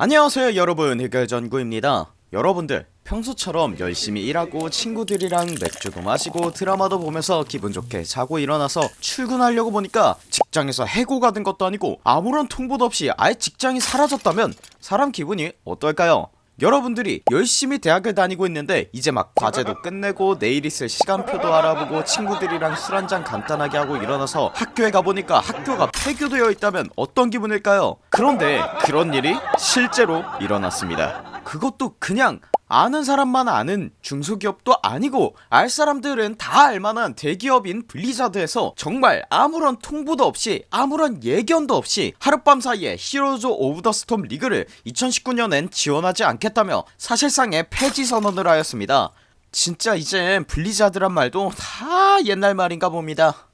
안녕하세요 여러분. 흑열전구입니다. 여러분들 평소처럼 열심히 일하고 친구들이랑 맥주도 마시고 드라마도 보면서 기분 좋게 자고 일어나서 출근하려고 보니까 직장에서 해고가 된 것도 아니고 아무런 통보도 없이 아예 직장이 사라졌다면 사람 기분이 어떨까요 여러분들이 열심히 대학을 다니고 있는데 이제 막 과제도 끝내고 내일 있을 시간표도 알아보고 친구들이랑 술 한잔 간단하게 하고 일어나서 학교에 가보니까 학교가 폐교되어 있다면 어떤 기분일까요? 그런데 그런 일이 실제로 일어났습니다. 그것도 그냥 아는 사람만 아는 중소기업도 아니고 알 사람들은 다 알만한 대기업인 블리자드에서 정말 아무런 통보도 없이 아무런 예견도 없이 하룻밤 사이에 히어로즈 오브 더 스톰 리그를 2019년엔 지원하지 않겠다며 사실상의 폐지 선언을 하였습니다. 진짜 이젠 블리자드란 말도 다 옛날 말인가 봅니다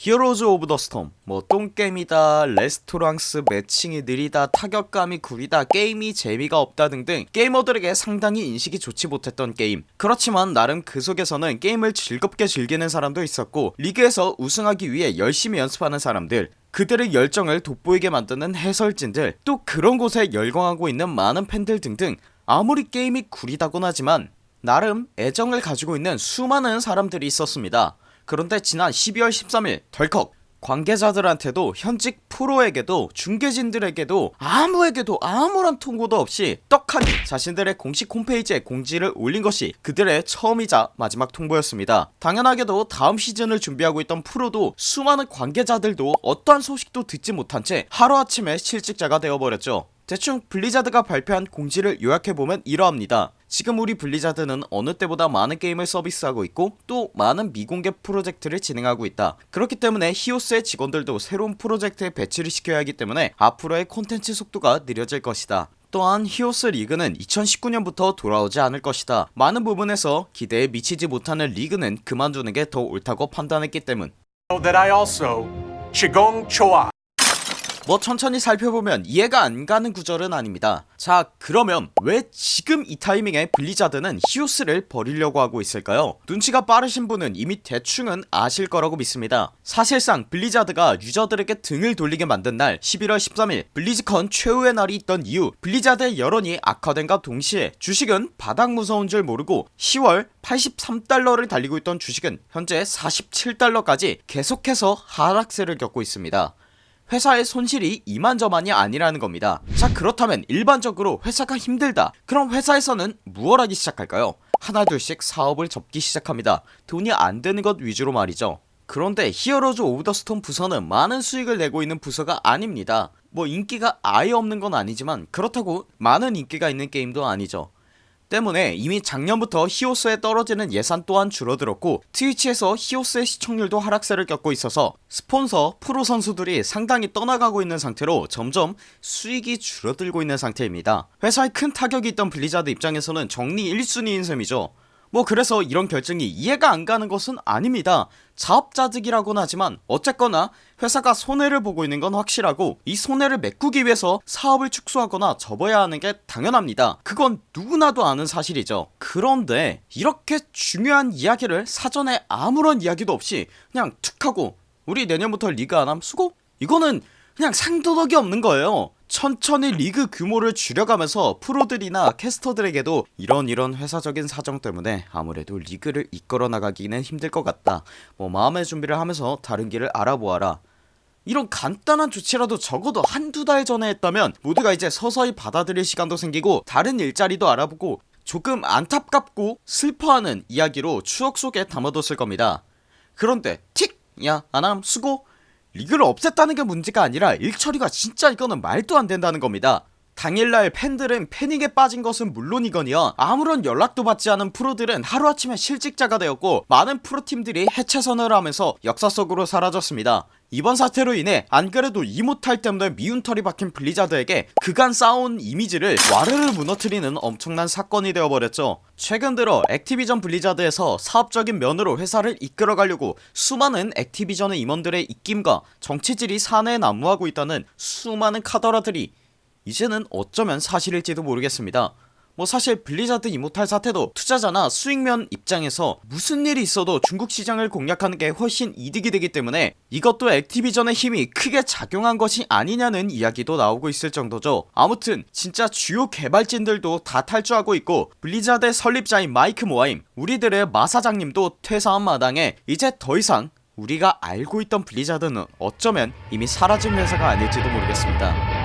히어로즈 오브 더 스톰 뭐 똥게임이다 레스토랑스 매칭이 느리다 타격감이 구리다 게임이 재미가 없다 등등 게이머들에게 상당히 인식이 좋지 못했던 게임. 그렇지만 나름 그 속에서는 게임을 즐겁게 즐기는 사람도 있었고 리그에서 우승하기 위해 열심히 연습하는 사람들 그들의 열정을 돋보이게 만드는 해설진들 또 그런 곳에 열광하고 있는 많은 팬들 등등 아무리 게임이 구리다곤 하지만 나름 애정을 가지고 있는 수많은 사람들이 있었습니다 그런데 지난 12월 13일 덜컥 관계자들한테도 현직 프로에게도 중계진들에게도 아무에게도 아무런 통보도 없이 떡하니 자신들의 공식 홈페이지에 공지를 올린 것이 그들의 처음이자 마지막 통보였습니다. 당연하게도 다음 시즌을 준비하고 있던 프로도 수많은 관계자들도 어떠한 소식도 듣지 못한 채 하루아침에 실직자가 되어버렸죠. 대충 블리자드가 발표한 공지를 요약해보면 이러합니다 지금 우리 블리자드는 어느 때보다 많은 게임을 서비스하고 있고 또 많은 미공개 프로젝트를 진행하고 있다. 그렇기 때문에 히오스의 직원들도 새로운 프로젝트에 배치를 시켜야 하기 때문에 앞으로의 콘텐츠 속도가 느려질 것이다. 또한 히오스 리그는 2019년부터 돌아오지 않을 것이다. 많은 부분에서 기대에 미치지 못하는 리그는 그만두는 게 더 옳다고 판단했기 때문 뭐 천천히 살펴보면 이해가 안 가는 구절은 아닙니다. 자 그러면 왜 지금 이 타이밍에 블리자드는 히오스를 버리려고 하고 있을까요? 눈치가 빠르신 분은 이미 대충은 아실 거라고 믿습니다. 사실상 블리자드가 유저들에게 등을 돌리게 만든 날 11월 13일 블리즈컨 최후의 날이 있던 이후 블리자드의 여론이 악화된과 동시에 주식은 바닥 무서운 줄 모르고 10월 83달러를 달리고 있던 주식은 현재 47달러까지 계속해서 하락세를 겪고 있습니다 회사의 손실이 이만저만이 아니라는 겁니다. 자 그렇다면 일반적으로 회사가 힘들다. 그럼 회사에서는 무얼 하기 시작할까요? 하나둘씩 사업을 접기 시작합니다. 돈이 안되는 것 위주로 말이죠. 그런데 히어로즈 오브 더 스톰 부서는 많은 수익을 내고 있는 부서가 아닙니다. 뭐 인기가 아예 없는 건 아니지만 그렇다고 많은 인기가 있는 게임도 아니죠 때문에 이미 작년부터 히오스에 떨어지는 예산 또한 줄어들었고 트위치에서 히오스의 시청률도 하락세를 겪고 있어서 스폰서 프로 선수들이 상당히 떠나가고 있는 상태로 점점 수익이 줄어들고 있는 상태입니다. 회사에 큰 타격이 있던 블리자드 입장에서는 정리 1순위인 셈이죠 뭐 그래서 이런 결정이 이해가 안 가는 것은 아닙니다. 자업자득이라고는 하지만 어쨌거나 회사가 손해를 보고 있는 건 확실하고 이 손해를 메꾸기 위해서 사업을 축소하거나 접어야 하는 게 당연합니다. 그건 누구나도 아는 사실이죠. 그런데 이렇게 중요한 이야기를 사전에 아무런 이야기도 없이 그냥 툭 하고 우리 내년부터 리그 안함 수고? 이거는 그냥 상도덕이 없는 거예요 천천히 리그 규모를 줄여가면서 프로들이나 캐스터들에게도 이런 이런 회사적인 사정 때문에 아무래도 리그를 이끌어 나가기는 힘들 것 같다. 뭐 마음의 준비를 하면서 다른 길을 알아보아라. 이런 간단한 조치라도 적어도 한두 달 전에 했다면 모두가 이제 서서히 받아들일 시간도 생기고 다른 일자리도 알아보고 조금 안타깝고 슬퍼하는 이야기로 추억 속에 담아뒀을 겁니다. 그런데 틱! 야 아남 수고 리그를 없앴다는 게 문제가 아니라 일처리가 진짜 이거는 말도 안 된다는 겁니다. 당일날 팬들은 패닉에 빠진 것은 물론이거니와 아무런 연락도 받지 않은 프로들은 하루아침에 실직자가 되었고 많은 프로팀들이 해체 선언을 하면서 역사 속으로 사라졌습니다 이번 사태로 인해 안그래도 이모탈 때문에 미운 털이 박힌 블리자드에게 그간 쌓아온 이미지를 와르르 무너뜨리는 엄청난 사건이 되어버렸죠. 최근 들어 액티비전 블리자드에서 사업적인 면으로 회사를 이끌어가려고 수많은 액티비전의 임원들의 입김과 정치질이 사내에 난무하고 있다는 수많은 카더라들이 이제는 어쩌면 사실일지도 모르겠습니다 뭐 사실 블리자드 이모탈 사태도 투자자나 수익면 입장에서 무슨 일이 있어도 중국 시장을 공략하는 게 훨씬 이득이 되기 때문에 이것도 액티비전의 힘이 크게 작용한 것이 아니냐는 이야기도 나오고 있을 정도죠. 아무튼 진짜 주요 개발진들도 다 탈주하고 있고 블리자드의 설립자인 마이크 모하임 우리들의 마 사장님도 퇴사한 마당에 이제 더 이상 우리가 알고 있던 블리자드는 어쩌면 이미 사라진 회사가 아닐지도 모르겠습니다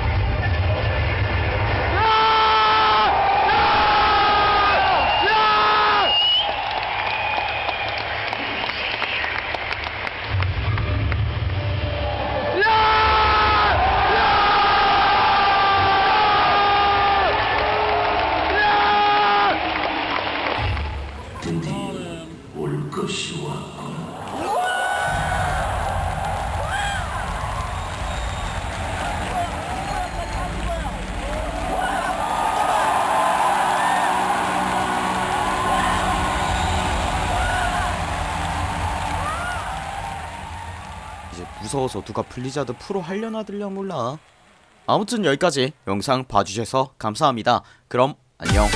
이제 무서워서 누가 블리자드 프로 하려나 들려 몰라. 아무튼 여기까지 영상 봐주셔서 감사합니다. 그럼 안녕